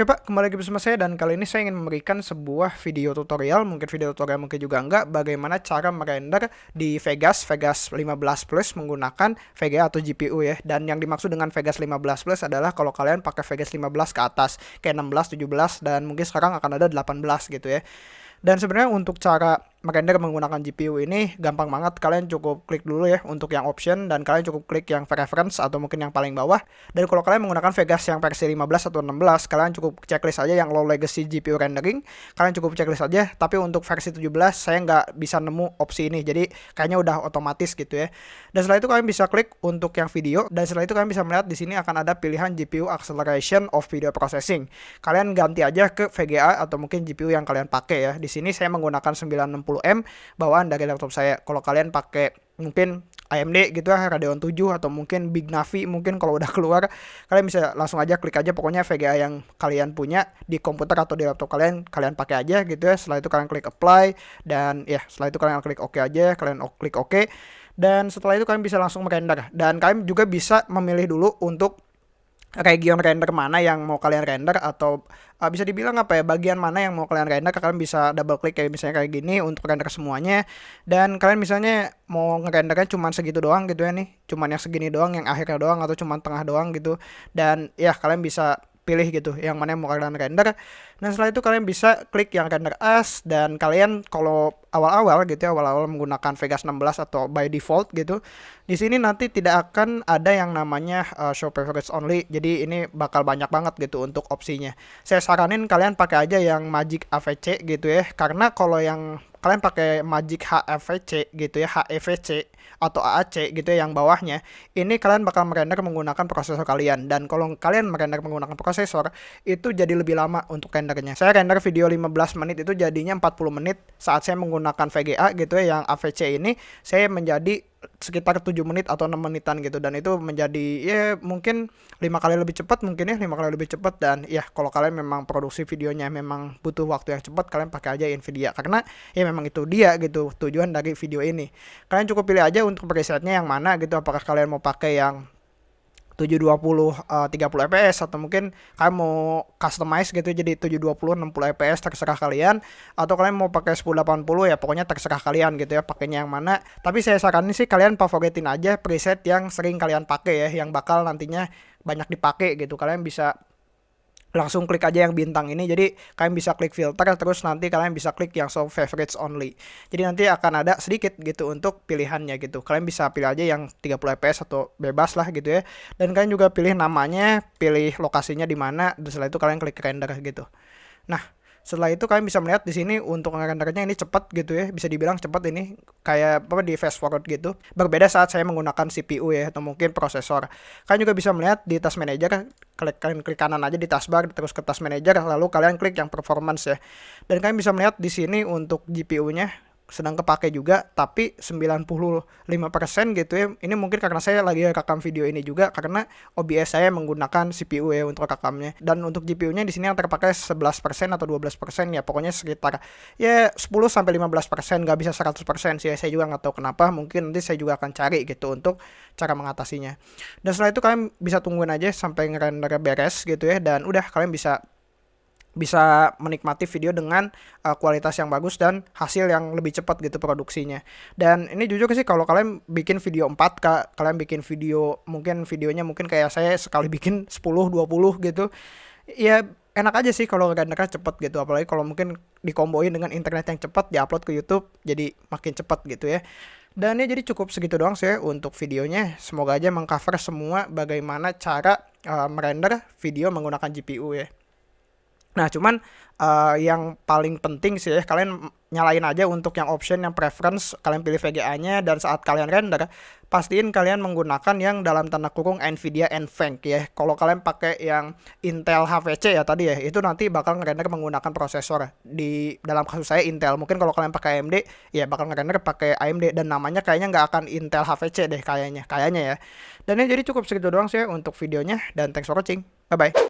Oke Pak, kembali lagi bersama saya dan kali ini saya ingin memberikan sebuah video tutorial, mungkin video tutorial mungkin juga enggak, bagaimana cara merender di Vegas, Vegas 15 Plus menggunakan VGA atau GPU ya. Dan yang dimaksud dengan Vegas 15 Plus adalah kalau kalian pakai Vegas 15 ke atas, kayak 16, 17, dan mungkin sekarang akan ada 18 gitu ya. Dan sebenarnya untuk cara merender menggunakan GPU ini gampang banget. Kalian cukup klik dulu ya untuk yang option dan kalian cukup klik yang preference atau mungkin yang paling bawah. Dan kalau kalian menggunakan Vegas yang versi 15 atau 16, kalian cukup checklist aja yang low legacy GPU rendering. Kalian cukup checklist aja. Tapi untuk versi 17 saya nggak bisa nemu opsi ini. Jadi kayaknya udah otomatis gitu ya. Dan setelah itu kalian bisa klik untuk yang video dan setelah itu kalian bisa melihat di sini akan ada pilihan GPU acceleration of video processing. Kalian ganti aja ke VGA atau mungkin GPU yang kalian pakai ya. Di sini saya menggunakan 960M bawaan dari laptop saya. Kalau kalian pakai mungkin AMD gitu ya Radeon 7 atau mungkin Big Navi mungkin kalau udah keluar kalian bisa langsung aja klik aja pokoknya VGA yang kalian punya di komputer atau di laptop kalian kalian pakai aja gitu ya. Setelah itu kalian klik apply dan ya setelah itu kalian klik OK aja kalian klik OK. Dan setelah itu kalian bisa langsung merender. Dan kalian juga bisa memilih dulu untuk region render mana yang mau kalian render atau uh, bisa dibilang apa ya bagian mana yang mau kalian render kalian bisa double klik kayak misalnya kayak gini untuk render semuanya. Dan kalian misalnya mau ngerendernya cuma segitu doang gitu ya nih cuman yang segini doang yang akhirnya doang atau cuma tengah doang gitu. Dan ya kalian bisa pilih gitu yang mana yang mau kalian render. Dan setelah itu kalian bisa klik yang render as dan kalian kalau awal-awal gitu ya awal-awal menggunakan Vegas 16 atau by default gitu di sini nanti tidak akan ada yang namanya uh, show favorites only. Jadi ini bakal banyak banget gitu untuk opsinya. Saya saranin kalian pakai aja yang Magic AVC gitu ya karena kalau yang kalian pakai Magic HFVC gitu ya HEVC atau AAC gitu ya yang bawahnya ini kalian bakal merender menggunakan prosesor kalian. Dan kalau kalian merender menggunakan prosesor itu jadi lebih lama untuk rendernya. Saya render video 15 menit itu jadinya 40 menit saat saya menggunakan VGA gitu ya yang AVC ini saya menjadi sekitar 7 menit atau 6 menitan gitu. Dan itu menjadi ya mungkin lima kali lebih cepat mungkin ya lima kali lebih cepat. Dan ya kalau kalian memang produksi videonya memang butuh waktu yang cepat kalian pakai aja Nvidia. Karena ya memang itu dia gitu tujuan dari video ini. Kalian cukup pilih aja untuk presetnya yang mana gitu. Apakah kalian mau pakai yang 720 uh, 30 fps atau mungkin kalian mau customize gitu jadi 720 60 fps terserah kalian. Atau kalian mau pakai 1080 ya pokoknya terserah kalian gitu ya pakainya yang mana. Tapi saya saranin sih kalian favoritin aja preset yang sering kalian pakai ya yang bakal nantinya banyak dipakai gitu. Kalian bisa langsung klik aja yang bintang ini. Jadi kalian bisa klik filter terus nanti kalian bisa klik yang show favorites only. Jadi nanti akan ada sedikit gitu untuk pilihannya gitu. Kalian bisa pilih aja yang 30 fps atau bebas lah gitu ya. Dan kalian juga pilih namanya pilih lokasinya di mana setelah itu kalian klik render gitu. Nah setelah itu kalian bisa melihat di sini untuk rendernya ini cepat gitu ya. Bisa dibilang cepat ini kayak apa di fast forward gitu. Berbeda saat saya menggunakan CPU ya atau mungkin prosesor. Kalian juga bisa melihat di task manager klik kalian klik kanan aja di taskbar terus ke task manager lalu kalian klik yang performance ya. Dan kalian bisa melihat di sini untuk GPU-nya sedang kepake juga tapi 95% gitu ya ini mungkin karena saya lagi rekam video ini juga karena OBS saya menggunakan CPU ya untuk rekamnya. Dan untuk GPU-nya di sini yang terpakai 11% atau 12% ya pokoknya sekitar ya 10 sampai 15% nggak bisa 100% sih saya juga nggak tahu kenapa mungkin nanti saya juga akan cari gitu untuk cara mengatasinya. Dan setelah itu kalian bisa tungguin aja sampai ngerender beres gitu ya dan udah kalian bisa bisa menikmati video dengan uh, kualitas yang bagus dan hasil yang lebih cepat gitu produksinya. Dan ini jujur sih kalau kalian bikin video 4K, kalian bikin video mungkin videonya mungkin kayak saya sekali bikin 10 20 gitu. Ya enak aja sih kalau rendernya cepet gitu apalagi kalau mungkin dikomboin dengan internet yang cepat diupload ke YouTube jadi makin cepat gitu ya dan ya jadi cukup segitu doang sih untuk videonya semoga aja mengcover semua bagaimana cara uh, merender video menggunakan GPU ya Nah, cuman uh, yang paling penting sih ya, kalian nyalain aja untuk yang option yang preference, kalian pilih VGA-nya dan saat kalian render, pastiin kalian menggunakan yang dalam tanda kurung Nvidia NVENC ya. Kalau kalian pakai yang Intel HVC ya tadi ya, itu nanti bakal ngerender menggunakan prosesor. Di dalam kasus saya Intel, mungkin kalau kalian pakai AMD ya bakal ngerender pakai AMD dan namanya kayaknya nggak akan Intel HVC deh kayaknya, kayaknya ya. Dan ini jadi cukup segitu doang sih ya untuk videonya dan thanks for watching. Bye bye.